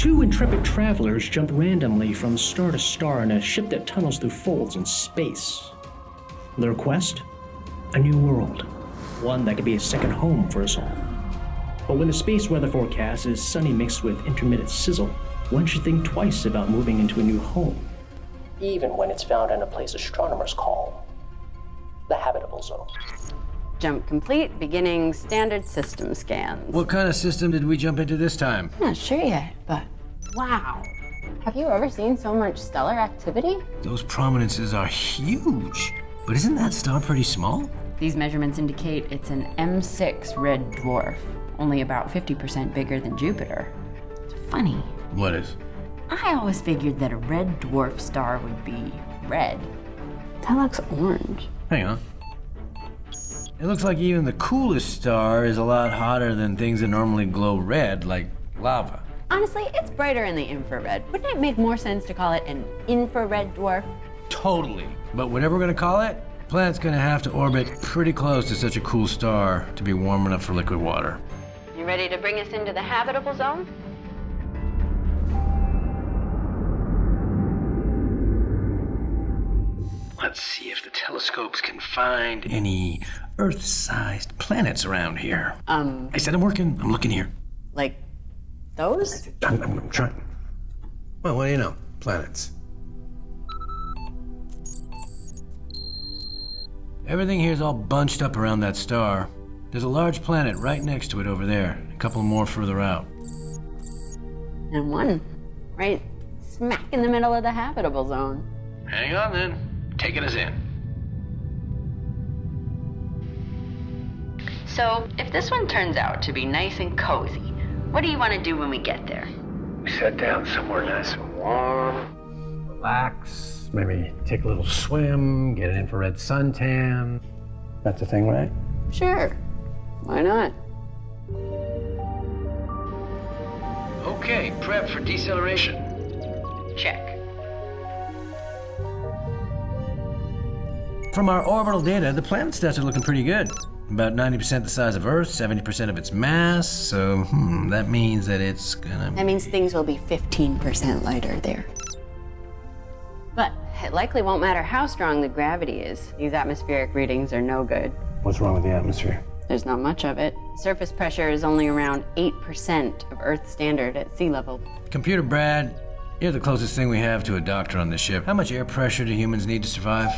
Two intrepid travelers jump randomly from star to star in a ship that tunnels through folds in space. Their quest? A new world. One that could be a second home for us all. But when the space weather forecast is sunny mixed with intermittent sizzle, one should think twice about moving into a new home. Even when it's found in a place astronomers call the habitable zone. Jump complete, beginning standard system scans. What kind of system did we jump into this time? I'm not sure yet, but wow. Have you ever seen so much stellar activity? Those prominences are huge. But isn't that star pretty small? These measurements indicate it's an M6 red dwarf, only about 50% bigger than Jupiter. It's funny. What is? I always figured that a red dwarf star would be red. That looks orange. Hang on. It looks like even the coolest star is a lot hotter than things that normally glow red, like lava. Honestly, it's brighter in the infrared. Wouldn't it make more sense to call it an infrared dwarf? Totally. But whatever we're gonna call it, planet's gonna have to orbit pretty close to such a cool star to be warm enough for liquid water. You ready to bring us into the habitable zone? Let's see if the telescopes can find any Earth-sized planets around here. Um, I said I'm working. I'm looking here. like those? I'm, I'm, I'm trying. Well, what do you know? Planets. Everything here's all bunched up around that star. There's a large planet right next to it over there, a couple more further out. And one right smack in the middle of the habitable zone. Hang on then. Taking us in. So, if this one turns out to be nice and cozy, what do you want to do when we get there? We sit down somewhere nice and warm. Relax. Maybe take a little swim, get an infrared suntan. That's a thing, right? Sure. Why not? Okay, prep for deceleration. Check. From our orbital data, the planet stats are looking pretty good. About 90% the size of Earth, 70% of its mass, so hmm, that means that it's gonna. That means things will be 15% lighter there. But it likely won't matter how strong the gravity is. These atmospheric readings are no good. What's wrong with the atmosphere? There's not much of it. Surface pressure is only around 8% of Earth's standard at sea level. Computer Brad, you're the closest thing we have to a doctor on this ship. How much air pressure do humans need to survive?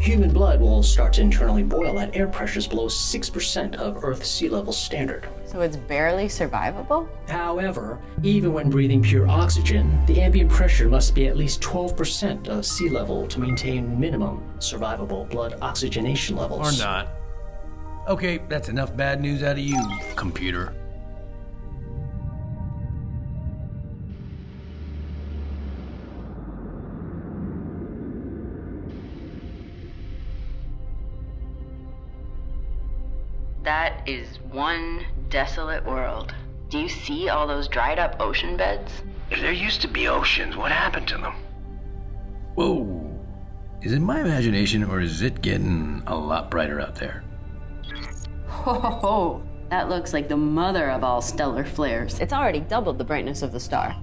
Human blood will start to internally boil at air pressures below 6% of Earth's sea level standard. So it's barely survivable? However, even when breathing pure oxygen, the ambient pressure must be at least 12% of sea level to maintain minimum survivable blood oxygenation levels. Or not. Okay, that's enough bad news out of you, computer. That is one desolate world. Do you see all those dried up ocean beds? If there used to be oceans, what happened to them? Whoa. Is it my imagination or is it getting a lot brighter out there? Ho ho ho! That looks like the mother of all stellar flares. It's already doubled the brightness of the star.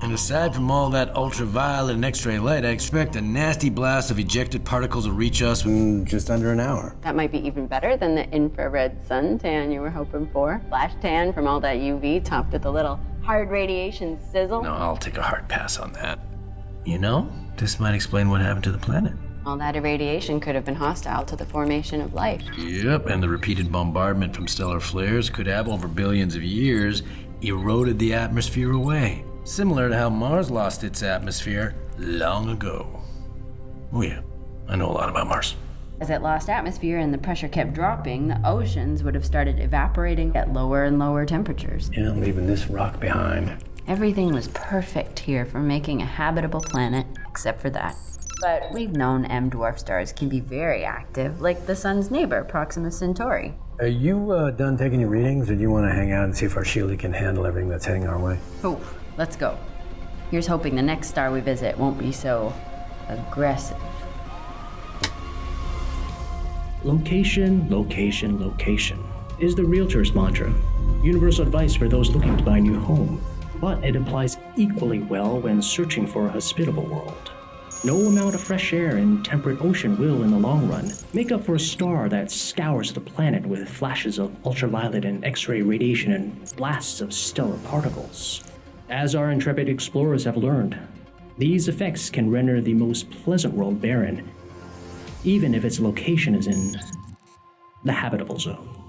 And aside from all that ultraviolet and X ray light, I expect a nasty blast of ejected particles will reach us in just under an hour. That might be even better than the infrared suntan you were hoping for. Flash tan from all that UV topped with a little hard radiation sizzle. No, I'll take a hard pass on that. You know, this might explain what happened to the planet. All that irradiation could have been hostile to the formation of life. Yep, and the repeated bombardment from stellar flares could have, over billions of years, eroded the atmosphere away. Similar to how Mars lost its atmosphere long ago. Oh, yeah, I know a lot about Mars. As it lost atmosphere and the pressure kept dropping, the oceans would have started evaporating at lower and lower temperatures. Yeah, leaving this rock behind. Everything was perfect here for making a habitable planet, except for that. But we've known M dwarf stars can be very active, like the sun's neighbor, Proxima Centauri. Are you uh, done taking your readings, or do you want to hang out and see if our Sheila can handle everything that's heading our way? Oh, let's go. Here's hoping the next star we visit won't be so aggressive. Location, location, location is the realtor's mantra. Universal advice for those looking to buy a new home. but it applies equally well when searching for a hospitable world. No amount of fresh air and temperate ocean will, in the long run, make up for a star that scours the planet with flashes of ultraviolet and X ray radiation and blasts of stellar particles. As our intrepid explorers have learned, these effects can render the most pleasant world barren, even if its location is in the habitable zone.